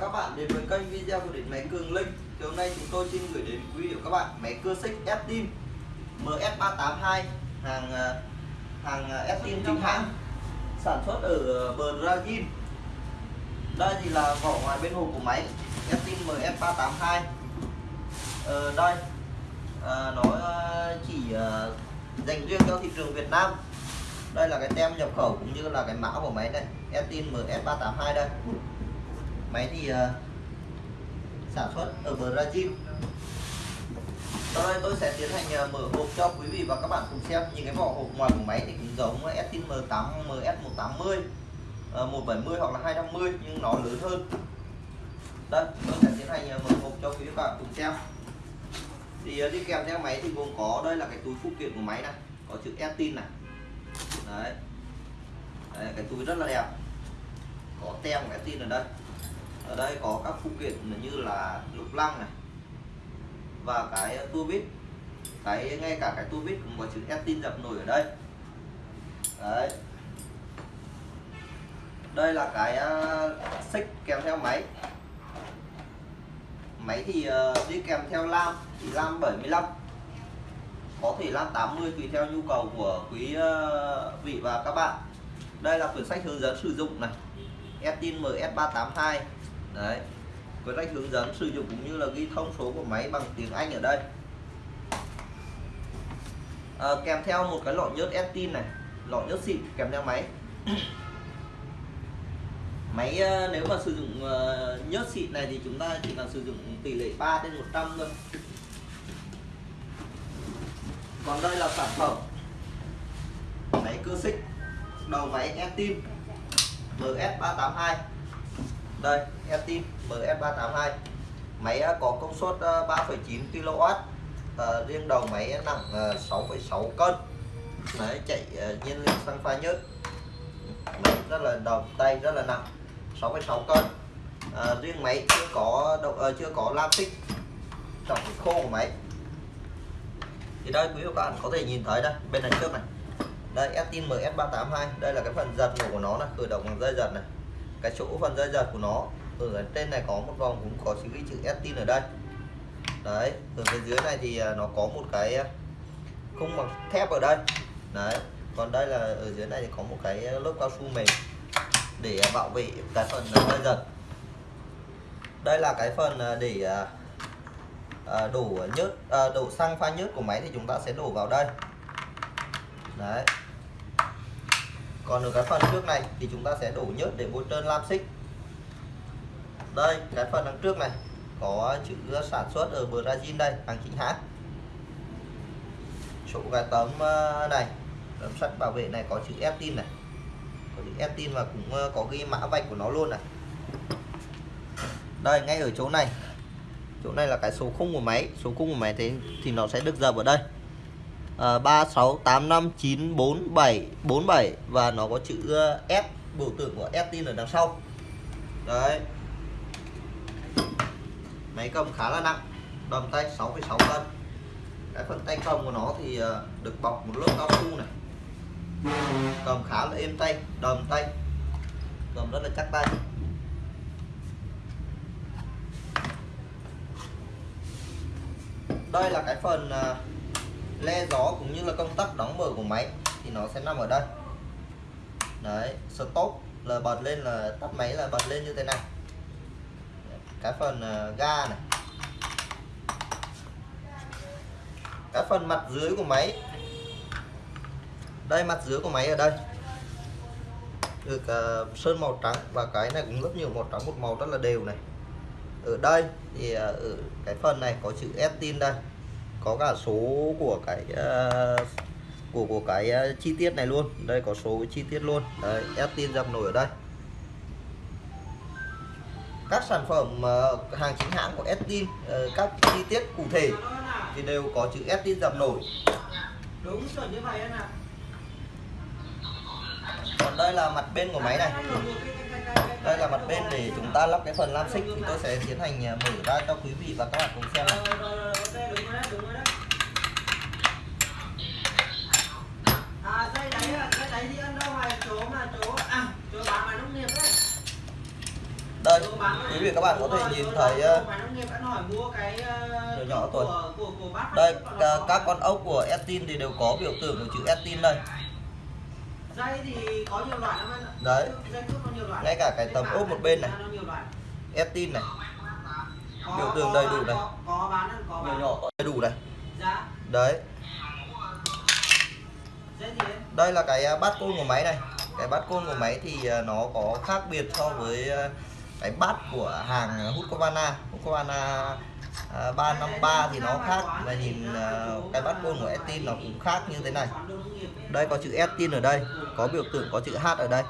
các bạn đến với kênh video của điện máy Cường Linh. Thì hôm nay chúng tôi xin gửi đến quý vị các bạn máy cưa xích Estin MS382 hàng à, hàng à, Estin chính hãng sản xuất ở Brazil. Đây thì là vỏ ngoài bên hộp của máy Estin MS382 ờ, đây à, nó chỉ à, dành riêng cho thị trường Việt Nam. Đây là cái tem nhập khẩu cũng như là cái mã của máy này Estin MS382 đây máy thì uh, sản xuất ở Brazil. Sau đây tôi sẽ tiến hành uh, mở hộp cho quý vị và các bạn cùng xem. Những cái vỏ hộp ngoài của máy thì cũng giống Estin M8 MS180 uh, 170 hoặc là 250 nhưng nó lớn hơn. Đây tôi sẽ tiến hành uh, mở hộp cho quý vị và các bạn cùng xem. Thì uh, đi kèm theo máy thì gồm có đây là cái túi phụ kiện của máy này có chữ Estin này. Đấy. đấy cái túi rất là đẹp. Có tem của Estin ở đây ở đây có các phụ kiện như là lục lăng này, và cái tua vít. Cái, ngay cả cái tua vít cũng có chữ Estin dập nổi ở đây. Đấy. Đây là cái à, xích kèm theo máy. Máy thì à, đi kèm theo lam, thì lam 75 có thể lam 80 tùy theo nhu cầu của quý à, vị và các bạn. Đây là quyển sách hướng dẫn sử dụng này. Estin MS382 đấy. Quyển sách hướng dẫn sử dụng cũng như là ghi thông số của máy bằng tiếng Anh ở đây. À, kèm theo một cái lọ nhớt Estin này lọ nhớt xịn kèm theo máy. Máy ờ, nếu mà sử dụng ờ, nhớt xịn này thì chúng ta chỉ cần sử dụng tỷ lệ 3 trên 100 thôi. Còn đây là sản phẩm máy cơ xích đầu máy Estin MS382 đây Estin MS382 máy à, có công suất 3,9 kW à, riêng đầu máy nặng à, 6,6 cân. Đấy chạy à, nhiên liệu xăng pha nhớt. Máy rất là đầu tay rất là nặng 6,6 cân. À, riêng máy chưa có động à, chưa có lam xích trọng khô của máy. Thì đây quý vị các bạn có thể nhìn thấy đây bên này trước này. Đây Estin MS382 đây là cái phần giật nổ của nó là khởi động bằng dây giật này cái chỗ phần dây giật của nó. Ừ, ở trên này có một vòng cũng có chữ ghi chữ Estin ở đây. Đấy, ở bên dưới này thì à, nó có một cái à, khung bằng thép ở đây. Đấy, còn đây là ở dưới này thì có một cái à, lớp cao su mềm để bảo vệ cái phần dây giật đây là cái phần để đổ nhớt đổ xăng pha nhớt của máy thì chúng ta sẽ đổ vào đây. Đấy còn ở cái phần trước này thì chúng ta sẽ đổ nhớt để bôi trơn lam xích. Đây, cái phần đằng trước này có chữ sản xuất ở Brazil đây, hàng chính hãng. Chỗ cái tấm ờ, này, tấm sắt bảo vệ này có chữ Estin này. Có chữ Estin và cũng ờ, có ghi mã vạch của nó luôn này. Đây, ngay ở chỗ này. Chỗ này là cái số khung của máy. Số khung của máy thế thì nó sẽ được dập ở đây. Ờ, à, 3685944747 và nó có chữ ờ, F. Biểu tượng của Estin ở đằng sau. Đấy. Máy cầm khá là nặng. Đầm tay 6,6 cân. Cái phần tay cầm của nó thì ờ, được bọc một lớp cao su này. Cầm khá là êm tay đầm tay. Cầm rất là chắc tay. Đây là cái phần le gió cũng như là công tắc đóng mở của máy thì nó sẽ nằm ở đây. Đấy stop là bật lên là tắt máy là bật lên như thế này. Cái phần à, ga này. Cái phần mặt dưới của máy. Đây mặt dưới của máy ở đây. Được uh, sơn màu trắng và cái này cũng rất nhiều màu trắng một màu rất là đều này. Ở đây thì uh, ở cái phần này có chữ Estin đây có cả số của cái uh, của của cái uh, chi tiết này luôn. Đây có số chi tiết luôn. Đấy Estin dập nổi ở đây. Các sản phẩm uh, hàng chính hãng của Estin uh, các chi tiết cụ thể thì đều có chữ Estin dập nổi đúng chuẩn như vậy anh ạ. Còn đây là mặt bên của máy này. Đây là mặt bên để chúng ta lắp cái phần lam xích thì tôi sẽ tiến hành mở ra cho quý vị và các bạn cùng xem này đúng rồi đấy à dây đấy dây đấy đi ăn đâu mày chỗ mà chỗ à chỗ bán ngoài nông nghiệp đấy đây, quý vị các bạn có thể nhìn thấy ờ, nhỏ nhỏ tuổi. đây các con ốc của Estin thì đều có biểu tượng của chữ Estin đây dây thì có nhiều loại lắm anh ạ Đấy. Ngay cả cái tấm cản ốp một bên này. Estin này Biểu tượng đầy đủ này. có, có bán có nhỏ bán nhỏ có đầy đủ này. Đấy. Đây là cái à, bát côn của máy này. Cái bát côn của máy thì à, nó có khác biệt so với à, cái bát của hàng Husqvarna. Husqvarna 353 thì nó khác. Và nhìn cái bát côn của Estin nó cũng khác như thế này. Đây có chữ Estin ở đây có biểu tượng có chữ H ở đây.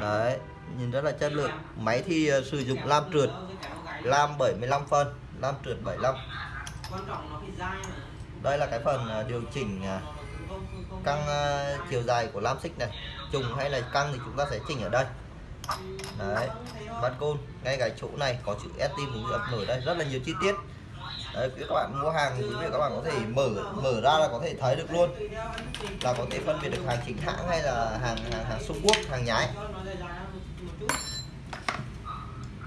Đấy nhìn rất là chất lượng. Máy thì sử dụng lam trượt lam 75 phân lam trượt 75 quan trọng nó phải dai mà. Đây là cái phần à, điều chỉnh à, căng à, chiều dài của lam xích này. Trùng hay là căng thì chúng ta sẽ chỉnh ở đây. Đấy bát côn. Ngay cái chỗ này có chữ Estin cũng ập nổi đây. Rất là nhiều chi tiết. Đấy các bạn mua hàng quý vị các bạn có thể mở mở ra là có thể thấy được luôn. Là có thể phân biệt được hàng chính hãng hay là hàng hàng hàng Trung Quốc hàng nhái Cho nó dài dài ra một- một chút.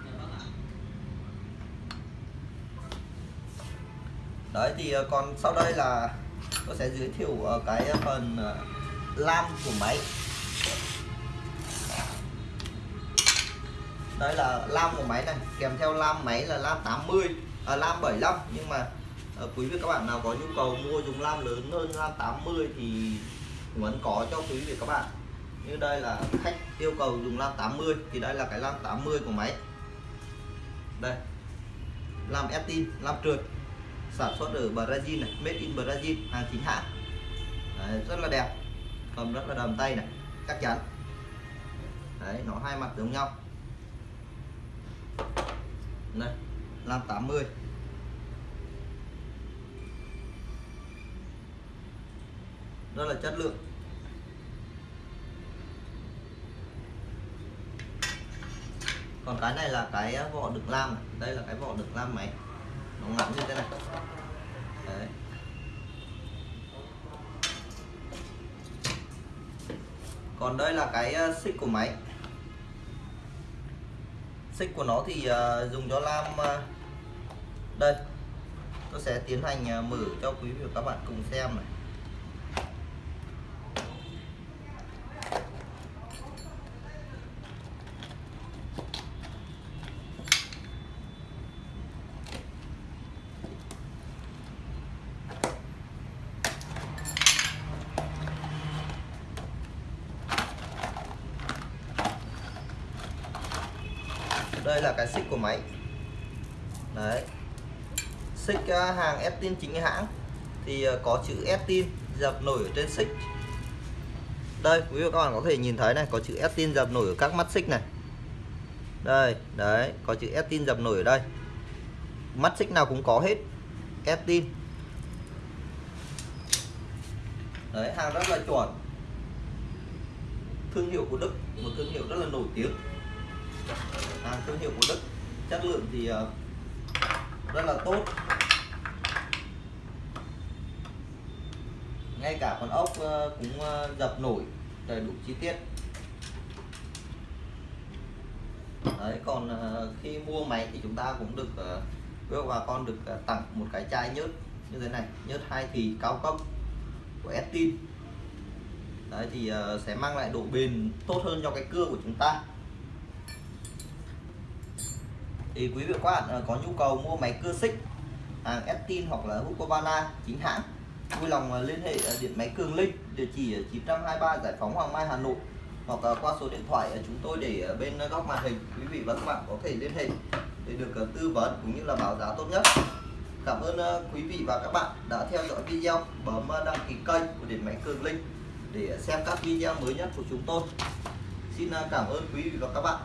Dạ vâng ạ đấy thì ờ, còn sau đây là tôi sẽ giới thiệu ờ, cái phần ờ, lam của máy. Đây là lam của máy này kèm theo lam máy là lam 80 à, lam 75 nhưng mà quý vị các bạn nào có nhu cầu mua dùng lam lớn hơn lam 80 thì vẫn có cho quý vị các bạn. Như đây là khách yêu cầu dùng lam 80 thì đây là cái lam 80 của máy. Đây lam tin lam trượt sản xuất ở Brazil này made in Brazil hàng chính hãng. Đấy, rất là đẹp cầm rất là đầm tay này chắc chắn. Đấy nó hai mặt giống nhau. Đây lam 80 rất là chất lượng. Còn cái này là cái vỏ đựng lam này. đây là cái vỏ đựng lam máy nó ngắn như thế này. Đấy. Còn đây là cái ờ, xích của máy. Xích của nó thì ờ, dùng cho lam ờ, đây. Tôi sẽ tiến hành mở cho quý vị và các bạn cùng xem này. Đây là cái xích của máy. Đấy. Xích à, hàng Estin chính hãng. Thì à, có chữ Estin dập nổi ở trên xích. Đây, quý vị các bạn có thể nhìn thấy này, có chữ Estin dập nổi ở các mắt xích này. Đây, đấy, có chữ Estin dập nổi ở đây. Mắt xích nào cũng có hết Estin đấy, hàng rất là chuẩn. Thương hiệu của Đức, một thương hiệu rất là nổi tiếng hàng thương hiệu của Đức. Chất lượng thì ờ, rất là tốt. Ngay cả con ốc ờ, cũng ờ, dập nổi đầy đủ chi tiết. Đấy còn khi mua máy thì chúng ta cũng được ờ, với bà con được tặng một cái chai nhớt như thế này nhớt hai thì cao cấp của Estin. Đấy thì sẽ mang lại độ bền tốt hơn cho cái cưa của chúng ta thì quý vị và các bạn ờ, có nhu cầu mua máy cưa xích hàng Estin hoặc là Husqvarna chính hãng, vui lòng ờ, liên hệ ờ, điện máy Cường Linh, địa chỉ 923 Giải phóng Hoàng Mai, Hà Nội, hoặc qua số điện thoại chúng tôi để bên góc màn hình, quý vị và các bạn có thể liên hệ để được tư vấn cũng như là báo giá tốt nhất. Cảm ơn quý vị và các bạn đã theo dõi video bấm đăng ký kênh của điện máy Cường Linh để xem các video mới nhất của chúng tôi. Xin cảm ơn quý vị và các bạn.